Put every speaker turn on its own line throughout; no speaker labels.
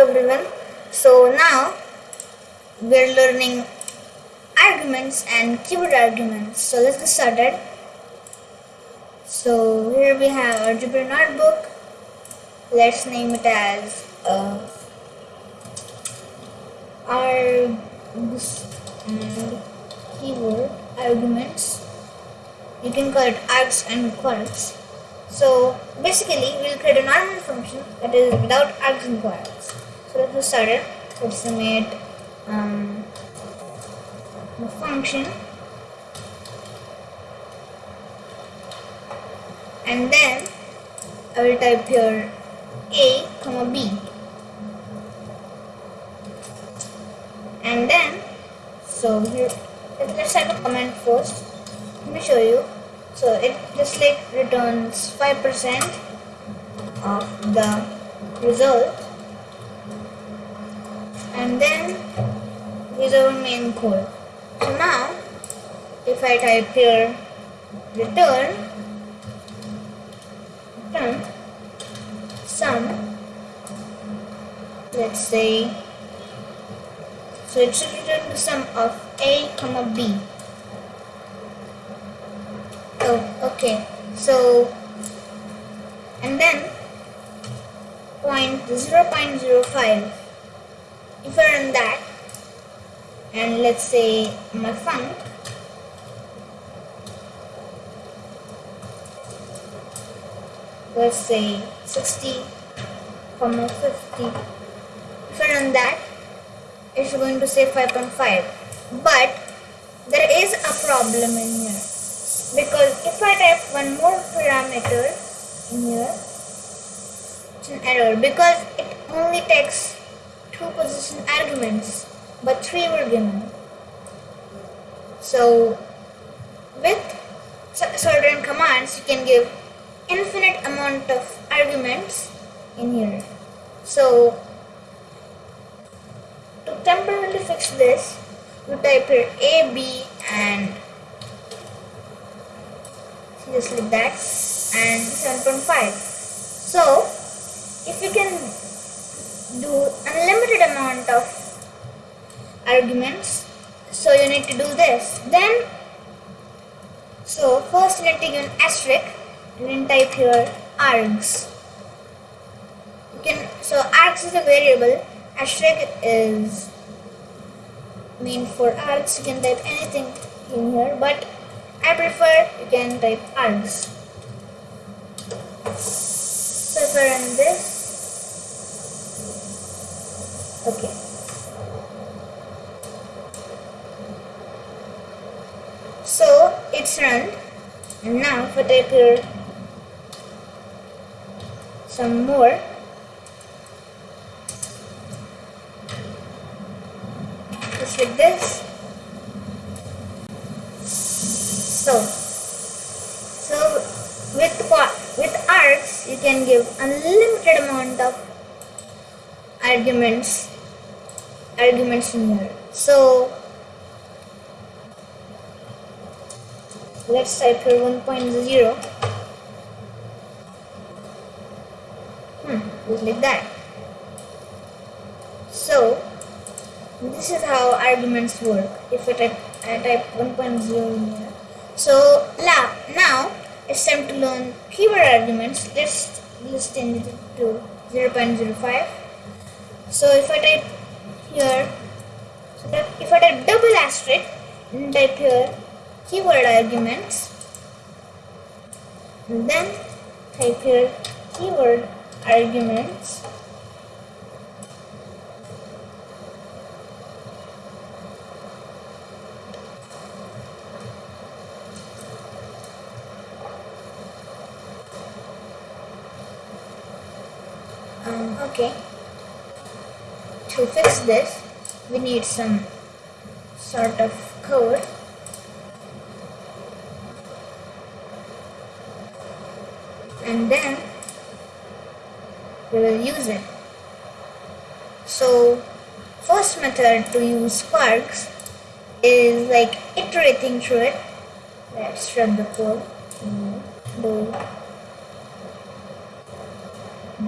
everyone. So now we're learning arguments and keyword arguments. So let's get started. So here we have our Jupyter notebook. Let's name it as uh, args and keyword arguments. You can call it args and kwargs. So basically we'll create a normal function that is without args and kwargs. Let's get started. Make um, the function. And then I will type here a comma b. And then so here let's type a comment first. Let me show you. So it just like returns 5% of the result and then is our main code. So now if I type here return return sum let's say so it should return the sum of a comma b. Oh okay so and then point 0.05 if I run that. And let's say my func let's say 60 comma 50 if I run that it's going to say 5.5 but there is a problem in here. Because if I type one more parameter in here it's an error. Because it only takes two position arguments but three were given. So with certain commands you can give infinite amount of arguments in here. So to temporarily fix this you type here a b and just like that and 7.5 so if you can do unlimited amount of arguments. So you need to do this. Then so first you need to give an asterisk and then type here args. You can so args is a variable. Asterisk is mean for args. You can type anything in here but I prefer you can type args. So if I run this okay. So it's run. And now if I type here some more. Just like this. So so with with args you can give unlimited amount of arguments arguments in here. So let's type here 1.0 hmm just like that. So this is how arguments work. If I type, I type 1.0 in here. So now, now it's time to learn keyword arguments. Let's let's it to 0.05 so if I type here. So that if I type double asterisk and type here keyword arguments. And then type here keyword arguments. Um, okay to fix this we need some sort of code. And then we will use it. So first method to use sparks is like iterating through it. Let's run the code. Do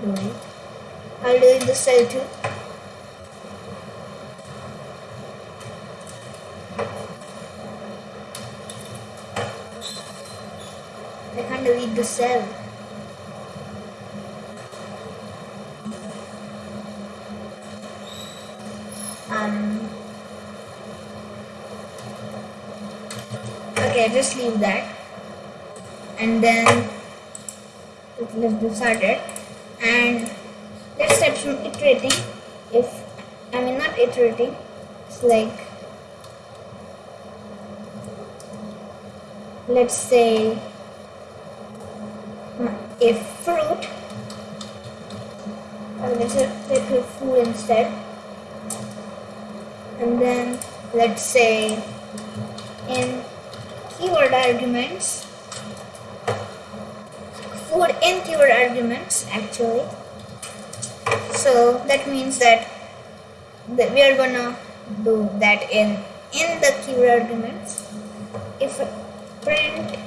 do it I'll do it the cell too delete the cell. Um, okay, just leave that. And then let's get started. And let's start from iterating. If I mean not iterating, it's like let's say if fruit. Or let's say let's food instead. And then let's say in keyword arguments. Food in keyword arguments actually. So that means that, that we are gonna do that in in the keyword arguments. If print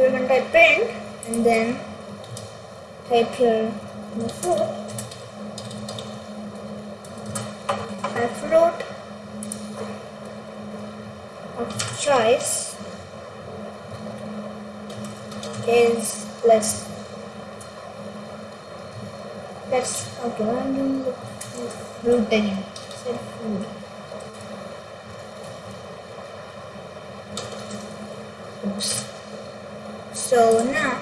so going to type print and then type here the fruit a fruit of choice is plus let's okay I'm doing the fruit again food. Oops so now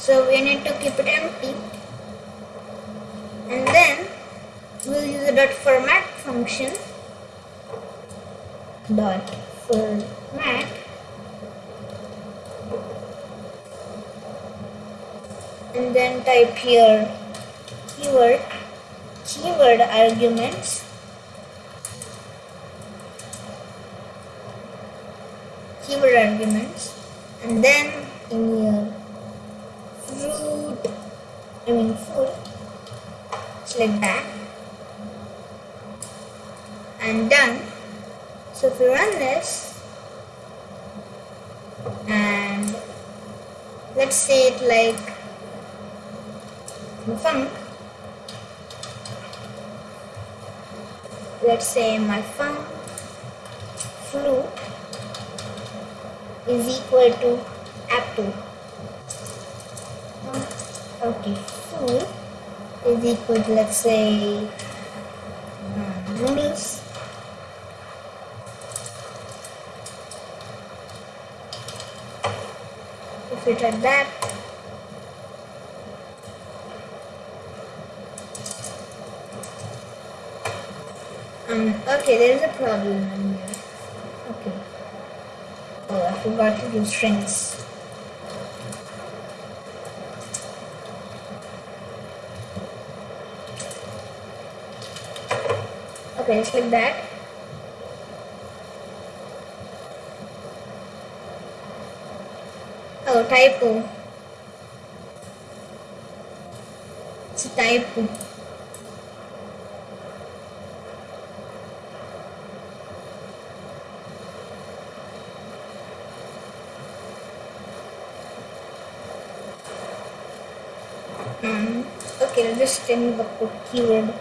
so we need to keep it empty. And then we'll use the dot format function. Dot format. And then type here keyword keyword arguments. Keyword arguments. And then in here uh, fruit I mean food select that and done. So if we run this and let's say it like func let's say my func flute is equal to apple. Okay, food is equal to let's say um, noodles. If we try that, um, okay, there is a problem here. Okay. Oh, I forgot to do strings. Like that. Oh, typo. It's a typo. Um, okay, let's just me the keyword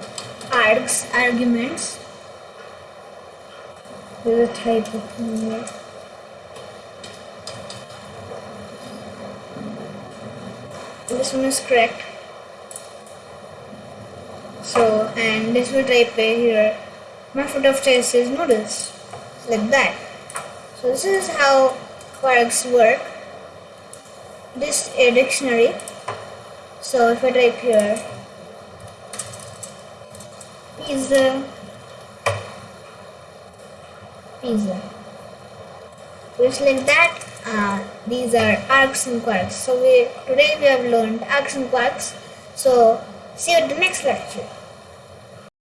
args arguments. There's a typo here. This one is correct. So, and this will type here. My foot of choice is noodles. Like that. So this is how kwargs work. This a dictionary. So if I type here pizza pizza just like that uh, these are args and kwargs. So we today we have learned args and kwargs. So see you at the next lecture